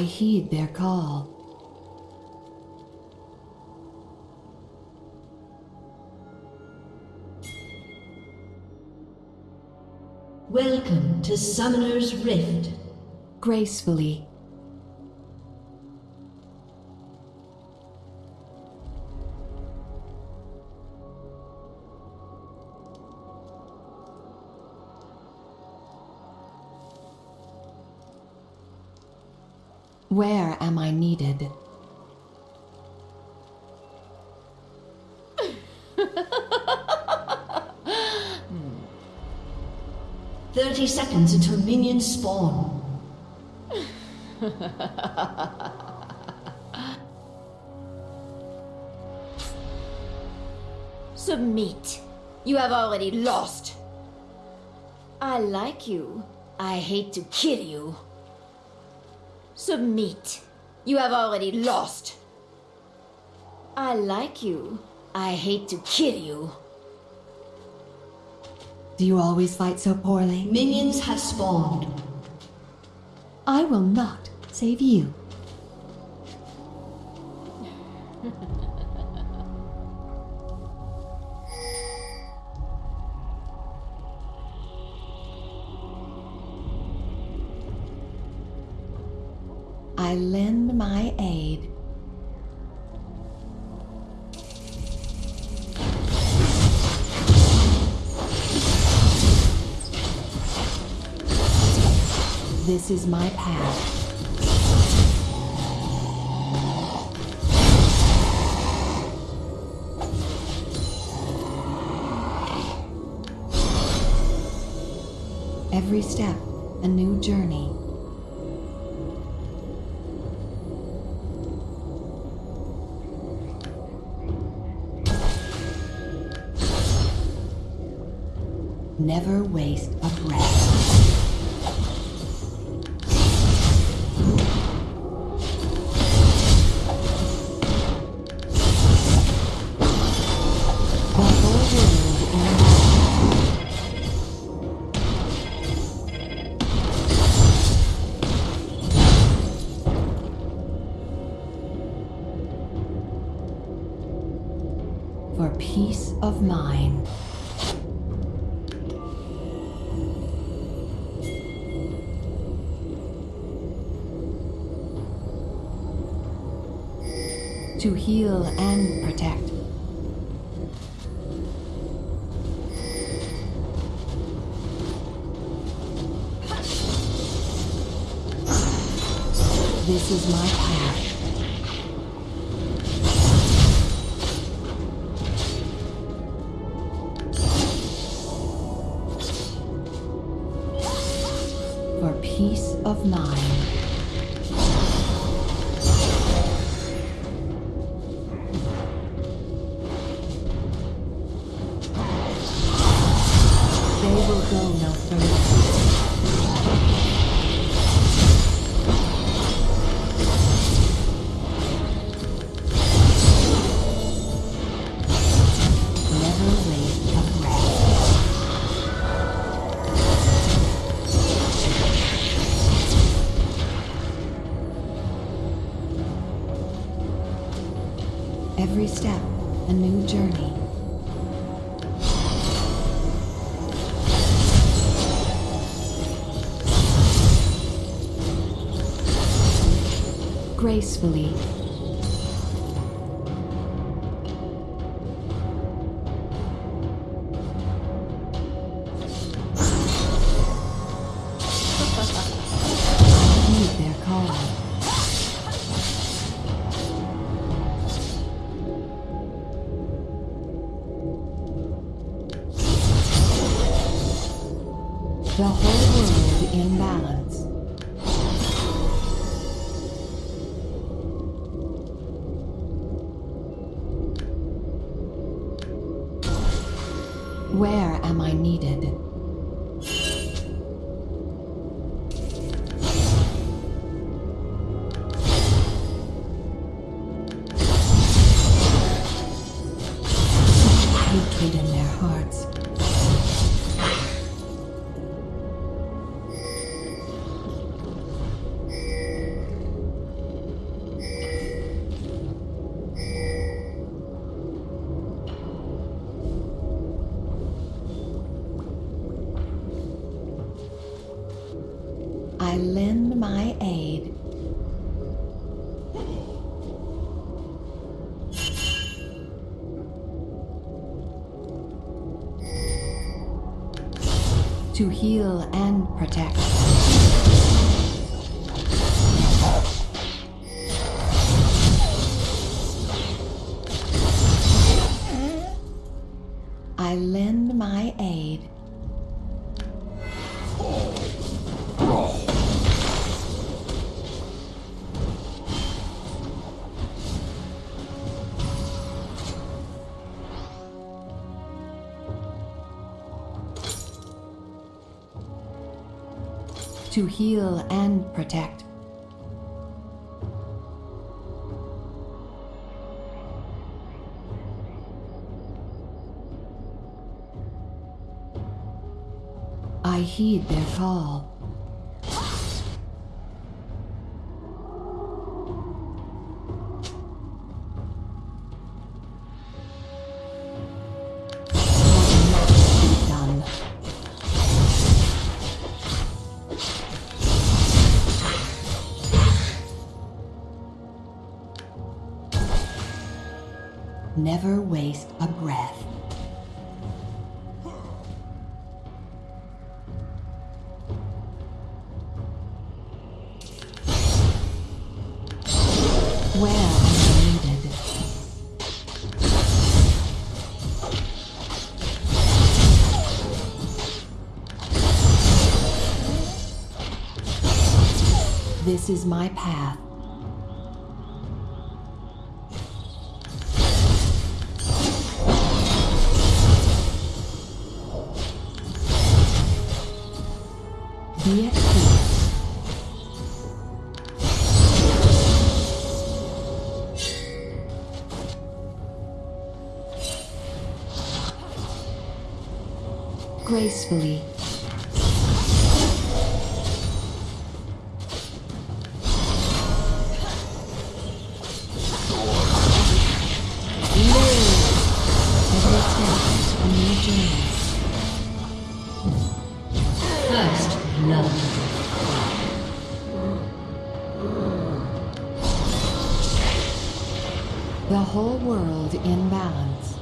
I heed their call. Welcome to Summoner's Rift. Gracefully, Where am I needed? Thirty seconds until minions spawn. Submit. You have already lost. I like you. I hate to kill you. Submit. You have already lost. I like you. I hate to kill you. Do you always fight so poorly? Minions have spawned. I will not save you. I lend my aid. This is my path. Every step, a new journey. Never waste a breath. Heal and protect. This is my path. for peace of mind. Gracefully. To heal and protect. To heal and protect. I heed their call. Needed? This is my path. Be love. The whole world in balance.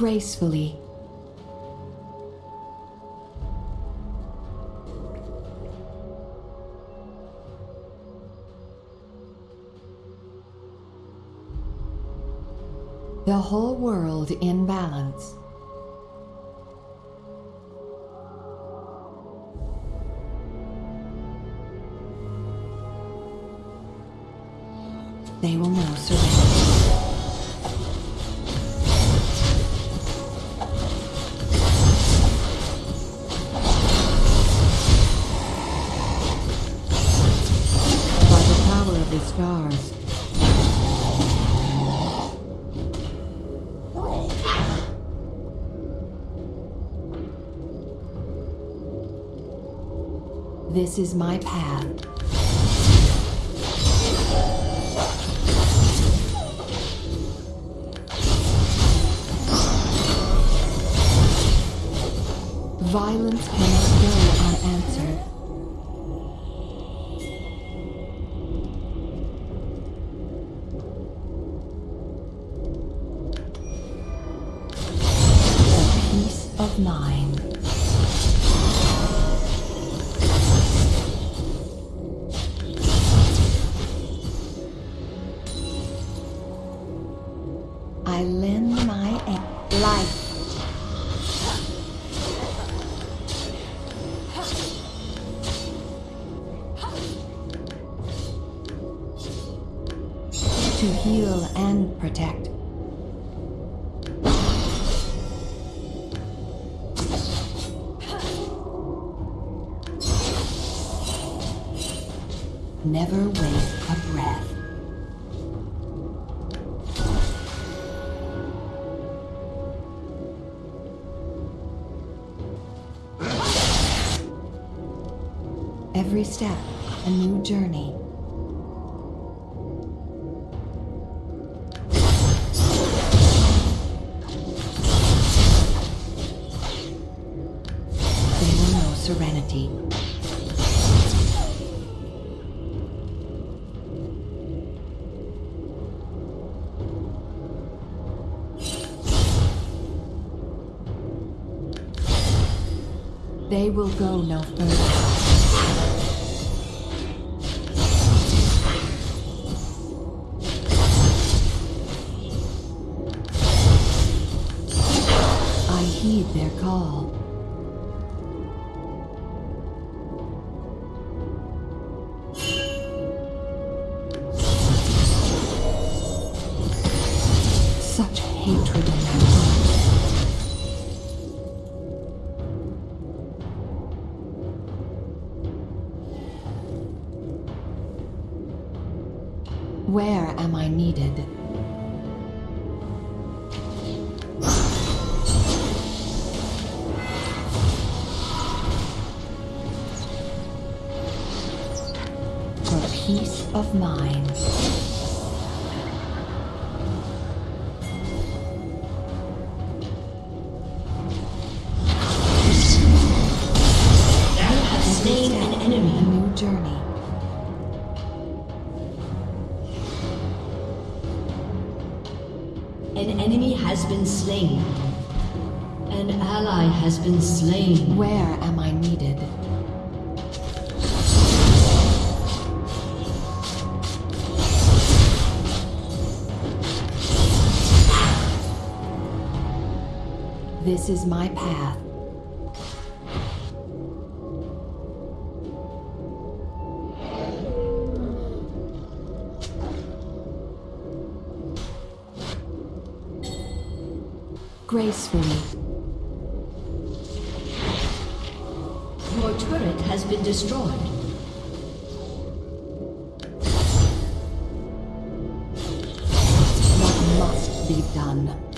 Gracefully. The whole world in balance. They will know surrender. This is my path. Violence cannot go unanswered. Never waste a breath. Every step, a new journey. An enemy has been slain. An enemy has been slain. An ally has been slain. Where am I This is my path. Gracefully, Your turret has been destroyed. what must be done?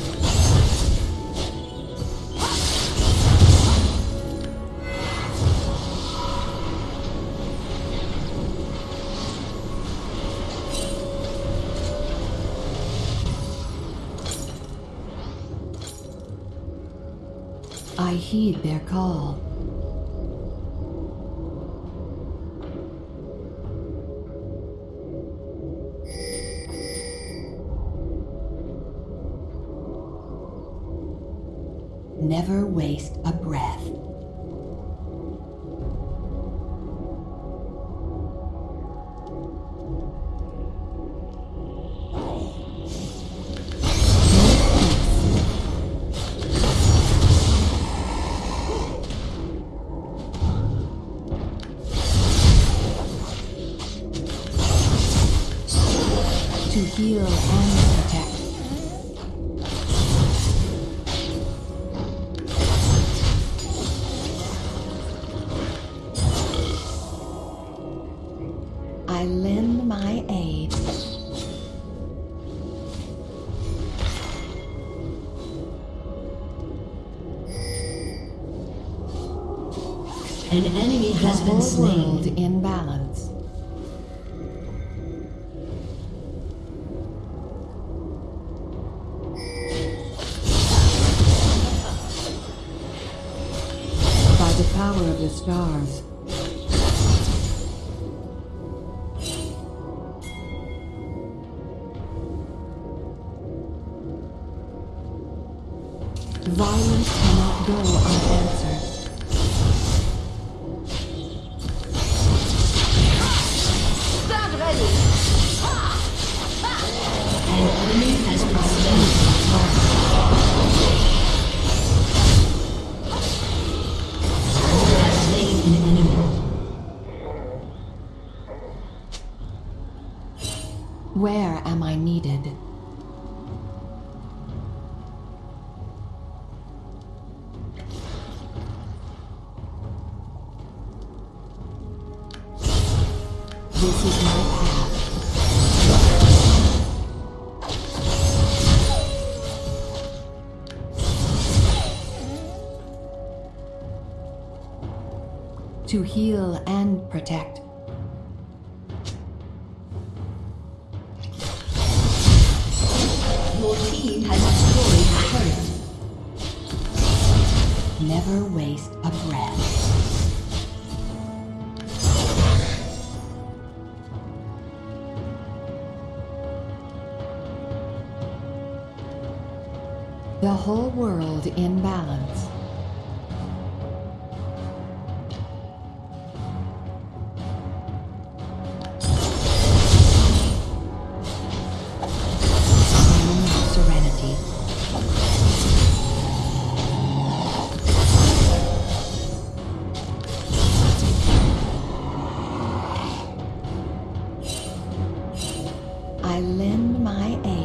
Heed their call. Heal and protect. I lend my aid. An enemy has the been slain. in balance. Stars. Violence cannot go unanswered. To heal and protect. Your team has destroyed a turret. Never waste a breath. The whole world in balance. I lend my aid.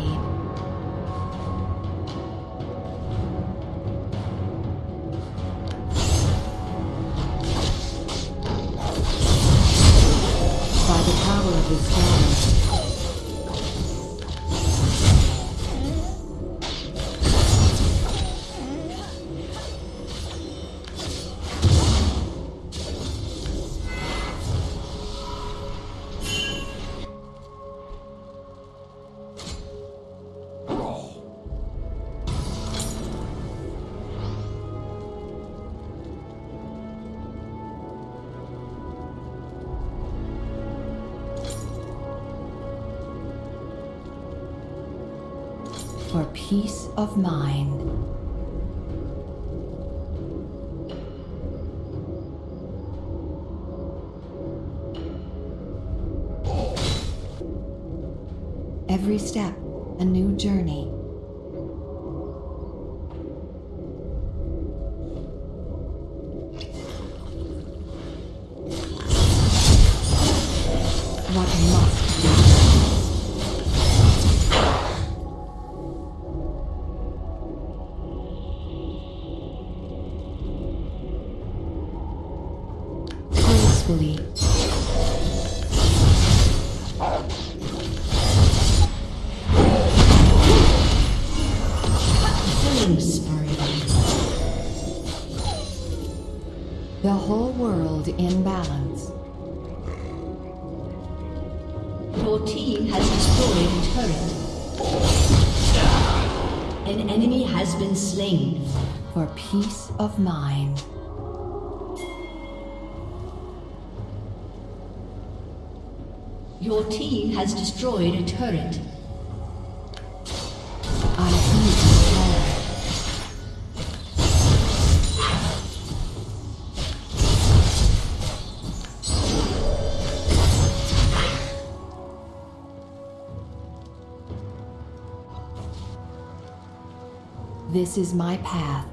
Peace of mind. Every step, a new journey. Turret. An enemy has been slain. For peace of mind. Your team has destroyed a turret. This is my path.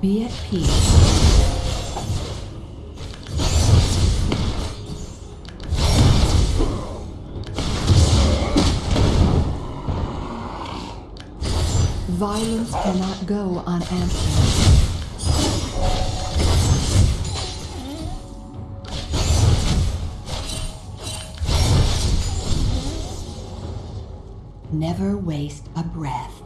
Be at peace. Violence cannot go unanswered. Never waste a breath.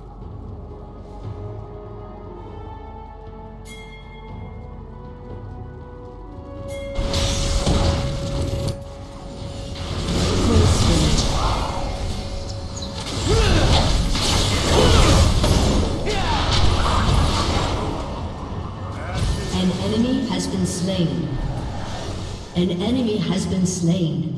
An enemy has been slain. An enemy has been slain.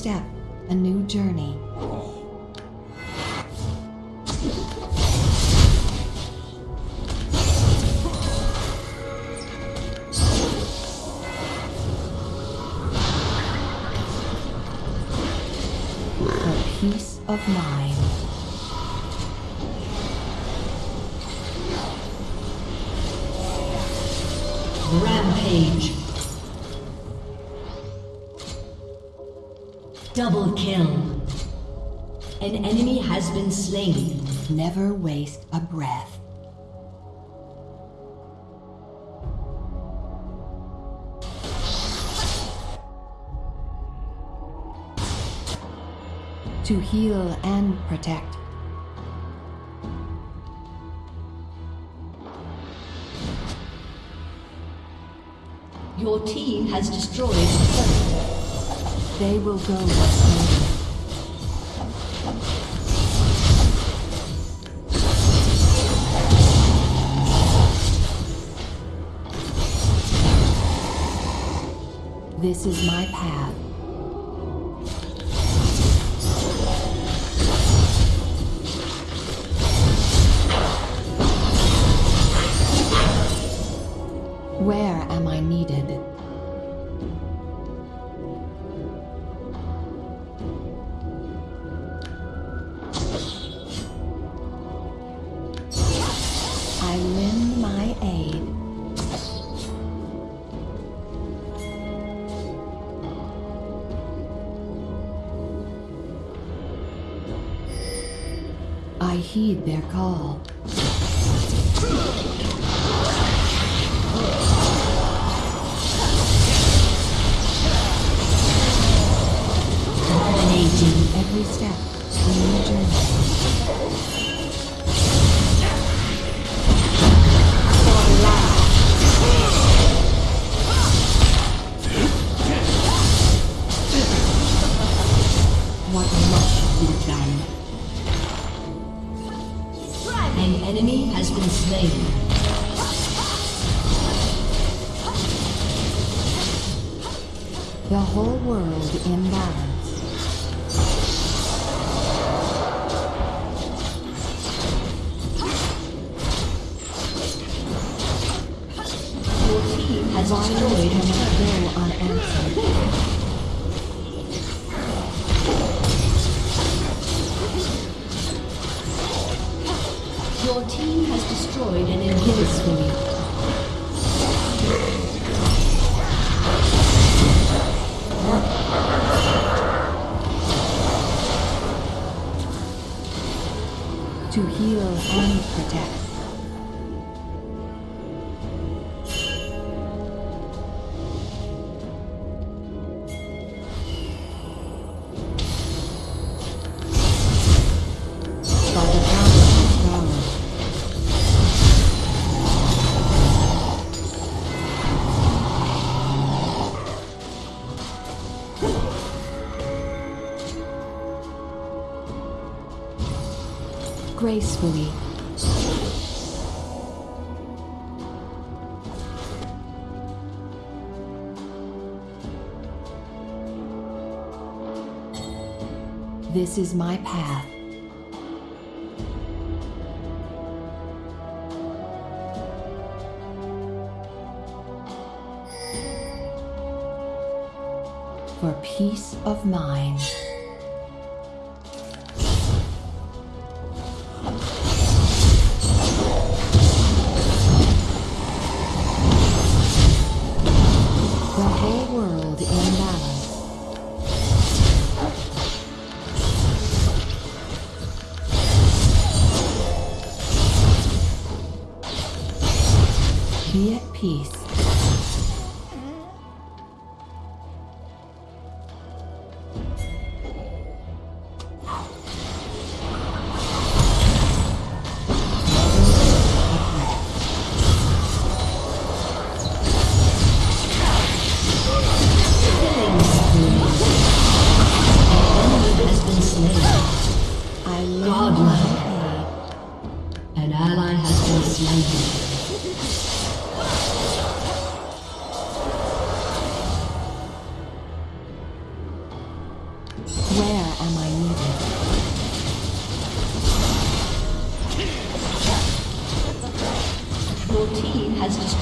Step, a new journey. For peace of mind. Never waste a breath. To heal and protect. Your team has destroyed turret. They will go slowly. This is my path. Heed their call. The whole world in balance. Gracefully. This is my path. For peace of mind.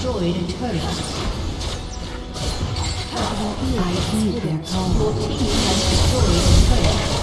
Destroyed a turret. I heed their call. Your team has destroyed a turret.